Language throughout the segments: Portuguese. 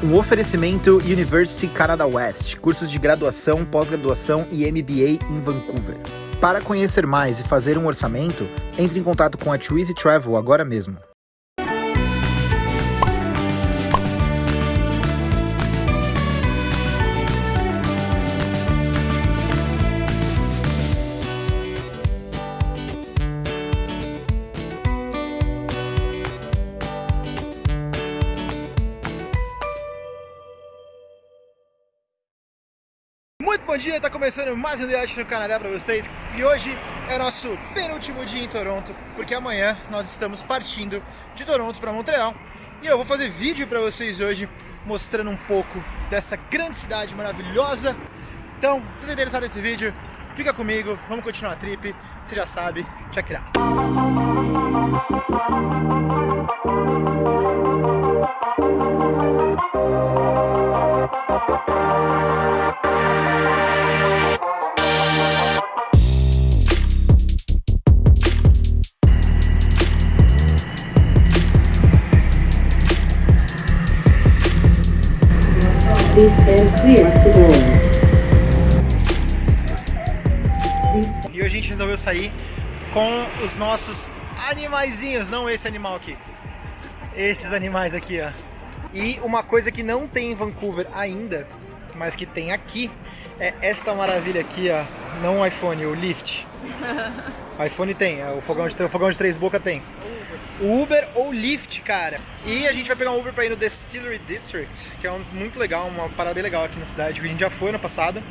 Um oferecimento University Canada West, cursos de graduação, pós-graduação e MBA em Vancouver. Para conhecer mais e fazer um orçamento, entre em contato com a Twizy Travel agora mesmo. Bom dia, tá começando mais um The no Canadá para vocês. E hoje é nosso penúltimo dia em Toronto porque amanhã nós estamos partindo de Toronto para Montreal. E eu vou fazer vídeo para vocês hoje mostrando um pouco dessa grande cidade maravilhosa. Então, se você é interessado nesse vídeo, fica comigo, vamos continuar a trip, você já sabe, check it out. E hoje a gente resolveu sair com os nossos animaizinhos, não esse animal aqui. Esses animais aqui, ó. E uma coisa que não tem em Vancouver ainda, mas que tem aqui, é esta maravilha aqui, ó. Não o iPhone, o Lyft. IPhone tem, é o fogão de, o fogão de três bocas tem. O Uber ou Lyft, cara. E a gente vai pegar um Uber pra ir no Distillery District, que é um, muito legal, uma parada bem legal aqui na cidade. A gente já foi no passado.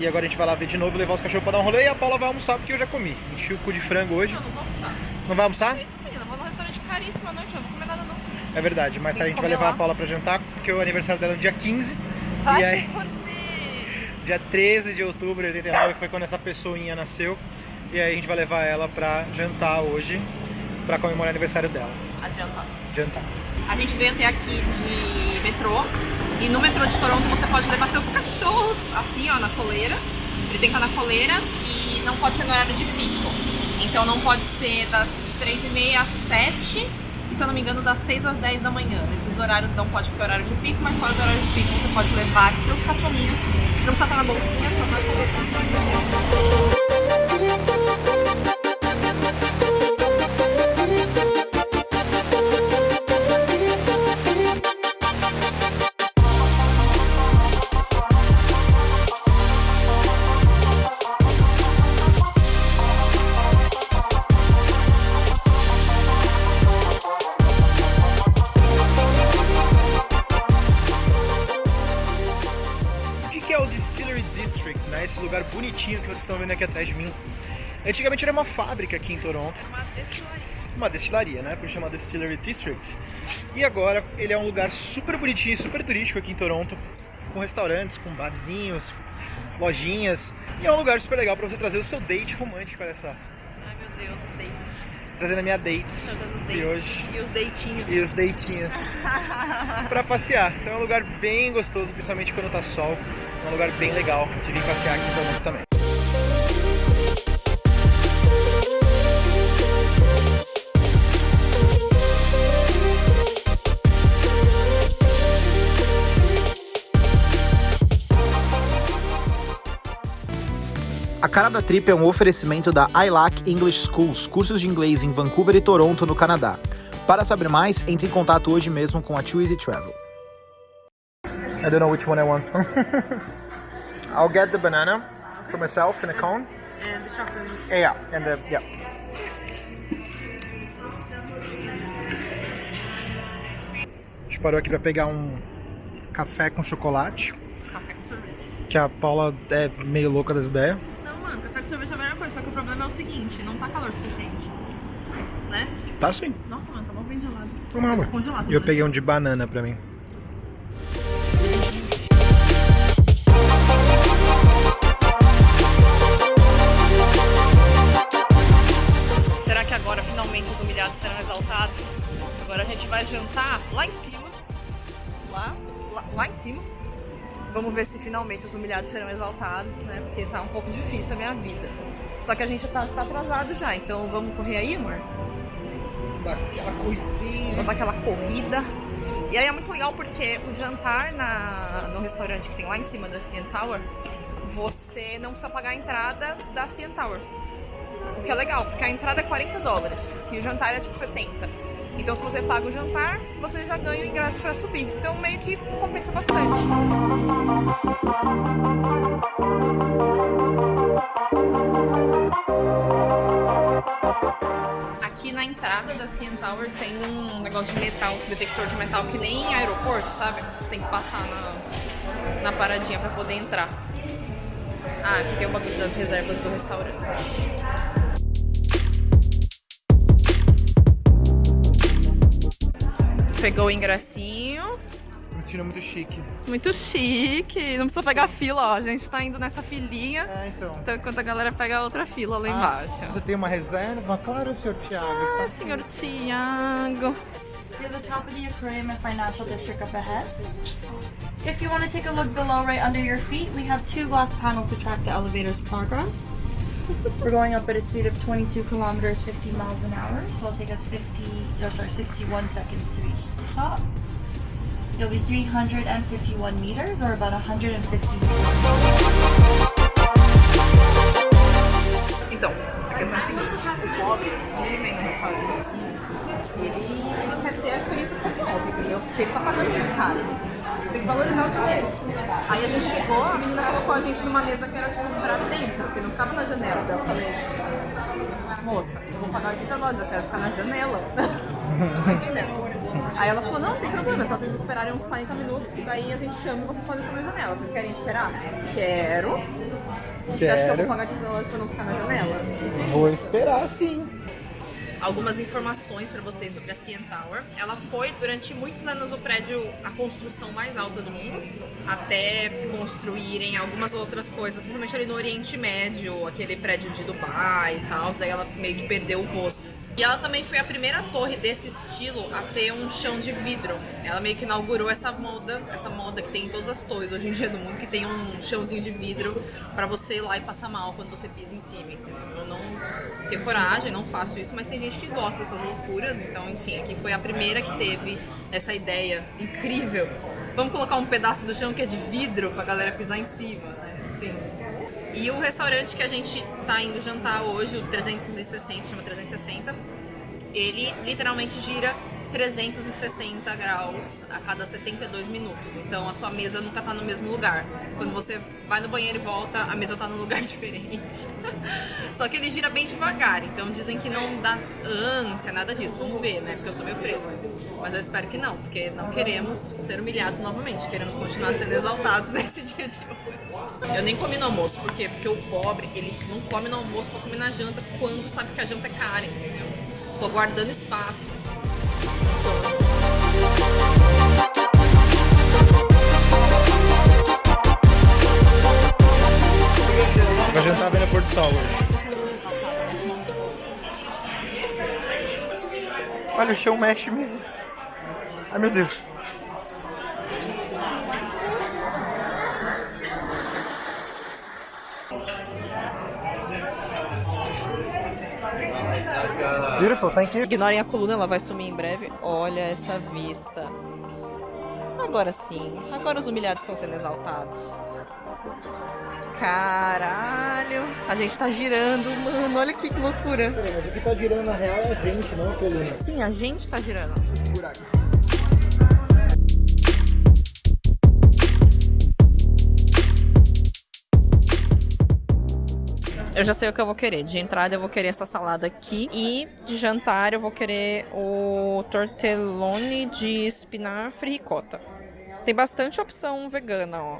E agora a gente vai lá ver de novo, levar os cachorros pra dar um rolê e a Paula vai almoçar porque eu já comi. Enchi o cu de frango hoje. Não, não vou almoçar. Não vai almoçar? É menina. Vou num restaurante caríssimo à noite, eu não vou comer nada não. É verdade, mas a que gente vai levar lá. a Paula pra jantar, porque o aniversário dela é no dia 15. Vai e aí. Dia 13 de outubro de 89 foi quando essa pessoinha nasceu. E aí a gente vai levar ela pra jantar hoje, pra comemorar o aniversário dela. Adiantado. Jantar. A gente veio até aqui de metrô. E no metrô de Toronto você pode levar seus cachorros assim, ó, na coleira. Ele tem que estar na coleira e não pode ser no horário de pico. Então não pode ser das 3h30 às 7 se eu não me engano, das 6 às 10 da manhã. Nesses horários não pode porque é horário de pico, mas fora do horário de pico você pode levar seus cachorrinhos. Não precisa estar na bolsinha, só na coleira. Bonitinho que vocês estão vendo aqui atrás de mim. Antigamente era uma fábrica aqui em Toronto. Uma destilaria. uma destilaria, né? Por chamar Distillery District. E agora ele é um lugar super bonitinho, super turístico aqui em Toronto, com restaurantes, com barzinhos, lojinhas. E é um lugar super legal para você trazer o seu date romântico, olha só. Ai meu Deus, date. Trazendo a minha date Tá dando de date. hoje. E os deitinhos. E os deitinhos para passear. Então é um lugar bem gostoso, principalmente quando tá sol. É um lugar bem legal de vir passear aqui em Toronto também. A cara da trip é um oferecimento da ILAC English Schools, cursos de inglês em Vancouver e Toronto, no Canadá. Para saber mais, entre em contato hoje mesmo com a Twizy Travel. I don't know which one I want. I'll get the banana for myself in a cone. And the chocolate. Yeah, and the yeah. A gente parou aqui para pegar um café com chocolate, Café com sorvete. que a Paula é meio louca das ideias. Não, mano, café com sorvete é a melhor coisa, só que o problema é o seguinte, não tá calor suficiente. Né? Tá sim. Nossa, mano, tá mal bem gelado. Amor. Tá congelado. E eu né? peguei um de banana pra mim. Será que agora finalmente os humilhados serão exaltados? Agora a gente vai jantar lá em cima. Lá, lá, lá em cima. Vamos ver se finalmente os humilhados serão exaltados, né? Porque tá um pouco difícil a minha vida. Só que a gente tá, tá atrasado já, então vamos correr aí, amor? Daquela corridinha. Vamos dar aquela corrida. E aí é muito legal porque o jantar na, no restaurante que tem lá em cima da CN Tower, você não precisa pagar a entrada da CN Tower. O que é legal, porque a entrada é 40 dólares e o jantar é tipo 70. Então se você paga o jantar, você já ganha o ingresso para subir. Então meio que compensa bastante. Aqui na entrada da CN Tower tem um negócio de metal, detector de metal que nem em aeroporto, sabe? Você tem que passar na, na paradinha para poder entrar. Ah, aqui tem o bagulho das reservas do restaurante. Pegou o ingressinho. Me sentindo muito chique. Muito chique. Não precisa pegar fila, ó. A gente tá indo nessa filinha. É, então. Então, enquanto a galera pega a outra fila lá embaixo. Você tem uma reserva? Claro, senhor Thiago. Ah, senhor Tiago. We have the top of the aquarium and financial district up ahead. If you want to take a look below right under your feet, we have two glass panels to track the elevator's progress. We're going up at a speed of 22 kilometers, 50 miles an hour, so it'll take us 50, no, sorry, 61 seconds to reach the top. It'll be 351 meters, or about 150 Então, a questão é a o ele vem no restaurante assim, ele quer ter a experiência com o entendeu? Porque ele tá pagando muito caro. Tem que valorizar o dinheiro. Aí a gente chegou, a menina colocou a gente numa mesa que era tipo pra dentro, porque não ficava na janela. Daí eu falei, moça, eu vou pagar 80 dólares, eu quero ficar na janela. Aí ela falou, não, não tem problema, é só vocês esperarem uns 40 minutos, que daí a gente chama e vocês podem ficar na janela. Vocês querem esperar? Quero. Você acha que eu vou Quero. pagar 80 dólares pra não ficar na janela? Vou esperar sim. Algumas informações para vocês sobre a CN Tower. Ela foi durante muitos anos o prédio, a construção mais alta do mundo, até construírem algumas outras coisas, principalmente ali no Oriente Médio, aquele prédio de Dubai e tal, daí ela meio que perdeu o rosto. E ela também foi a primeira torre desse estilo a ter um chão de vidro. Ela meio que inaugurou essa moda, essa moda que tem em todas as torres hoje em dia do mundo, que tem um chãozinho de vidro pra você ir lá e passar mal quando você pisa em cima. Eu não tenho coragem, não faço isso, mas tem gente que gosta dessas loucuras. Então, enfim, aqui foi a primeira que teve essa ideia incrível. Vamos colocar um pedaço do chão que é de vidro pra galera pisar em cima, né? Sim. E o restaurante que a gente tá indo jantar hoje, o 360, chama 360, ele literalmente gira 360 graus a cada 72 minutos. Então a sua mesa nunca tá no mesmo lugar. Quando você vai no banheiro e volta, a mesa tá num lugar diferente. Só que ele gira bem devagar, então dizem que não dá ânsia, nada disso. Vamos ver, né? Porque eu sou meio fresca. Mas eu espero que não, porque não queremos ser humilhados novamente. Queremos continuar sendo exaltados nesse dia de hoje. Eu nem comi no almoço, por quê? Porque o pobre, ele não come no almoço pra comer na janta quando sabe que a janta é cara, entendeu? Tô guardando espaço. Vai jantar vendo a Porto Sol hoje. Olha, o chão mexe mesmo. Ai meu Deus. Beautiful, thank you. Ignorem a coluna, ela vai sumir em breve. Olha essa vista. Agora sim. Agora os humilhados estão sendo exaltados. Caralho. A gente tá girando, mano. Olha que loucura. Mas o que tá girando na real é a gente, não a coluna. Sim, a gente tá girando. Eu já sei o que eu vou querer. De entrada eu vou querer essa salada aqui. E de jantar eu vou querer o tortellone de espinafre e ricota. Tem bastante opção vegana, ó.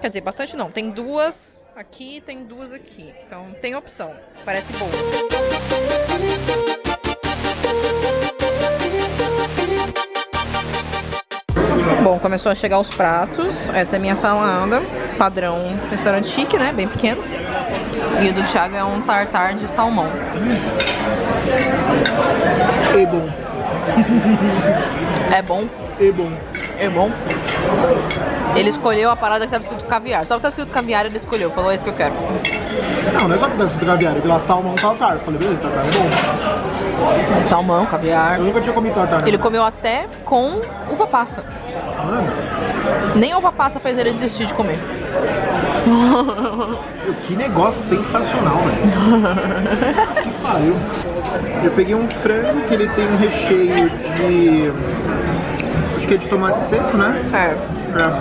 Quer dizer, bastante não. Tem duas aqui tem duas aqui. Então tem opção. Parece boa. Bom, começou a chegar os pratos. Essa é a minha salada. Padrão restaurante chique, né? Bem pequeno. E o do Thiago é um tartar de salmão. É bom, É bom? é bom. É bom. Ele escolheu a parada que tava escrito caviar. Só que tava escrito caviar ele escolheu. Falou, é esse que eu quero. Não, não é só que tá escrito caviar, é que lá salmão tartar. Falei, beleza, tartar é bom. Salmão, caviar. Eu nunca tinha comido tartar. né? Ele comeu até com uva passa. Mano, Nem a uva passa fez ele desistir de comer. que negócio sensacional, velho. que pariu. Eu peguei um frango que ele tem um recheio de... Acho que é de tomate seco, né? É. Pra...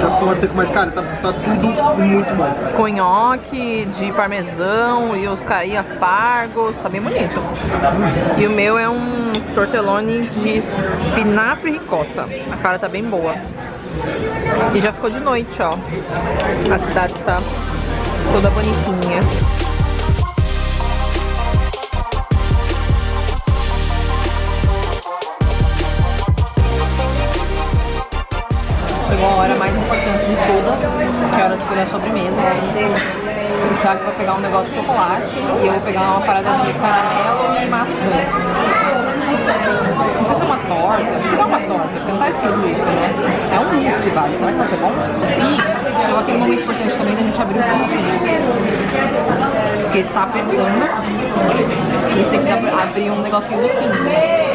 Já tomate seco, mas cara, tá, tá tudo muito bom. Com nhoque de parmesão e os e aspargos. Tá bem bonito. E o meu é um tortellone de espinafre e ricota. A cara tá bem boa. E já ficou de noite, ó. A cidade está toda bonitinha. Que é a hora de escolher a sobremesa. O Thiago vai pegar um negócio de chocolate e eu vou pegar uma parada de caramelo e maçã. Não sei se é uma torta, acho que não é uma torta, porque não tá escrito isso, né? É um mousse, vale. Será que vai ser bom? E chegou aquele momento importante também da gente abrir o cintinho. Porque está apertando. Eles têm que ab- abrir um negocinho do cinto.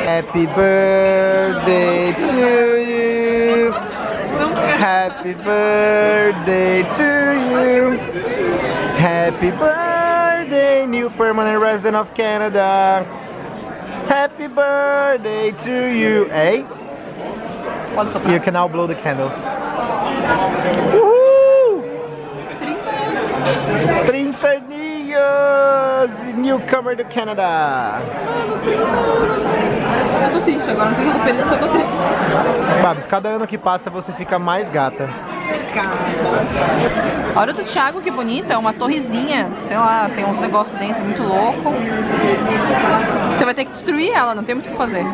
Happy birthday to you. Happy birthday to you. Happy birthday, new permanent resident of Canada. Happy birthday to you. Soprar. you can now blow the candles. Uhul! 30 aninhos! Newcomer do Canadá. Eu tô triste agora, não sei se eu tô feliz ou se eu tô triste. Babs, cada ano que passa você fica mais gata. A hora do Thiago, que bonita, é uma torrezinha, sei lá, tem uns negócios dentro muito louco. Você vai ter que destruir ela, não tem muito o que fazer.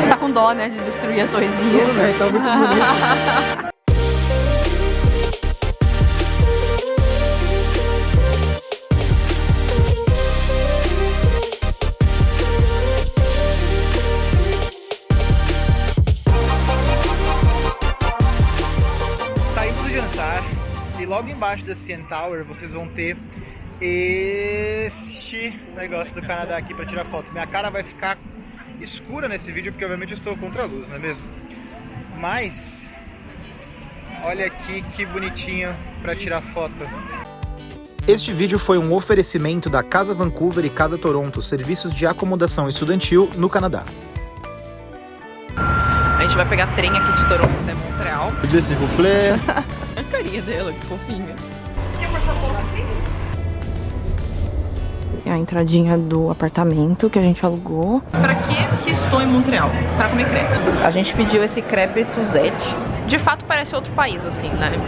Você tá com dó, né, de destruir a torrezinha. Tá muito bonito. logo embaixo da CN Tower vocês vão ter este negócio do Canadá aqui para tirar foto. Minha cara vai ficar escura nesse vídeo porque obviamente eu estou contra a luz, não é mesmo? Mas olha aqui que bonitinho para tirar foto. Este vídeo foi um oferecimento da Casa Vancouver e Casa Toronto, serviços de acomodação estudantil no Canadá. A gente vai pegar trem aqui de Toronto até Montreal. S'il vous plaît. A carinha dela, que fofinha. É a entradinha do apartamento que a gente alugou. Pra que que estou em Montreal? Para comer crepe. A gente pediu esse crepe Suzette. De fato parece outro país, assim, né?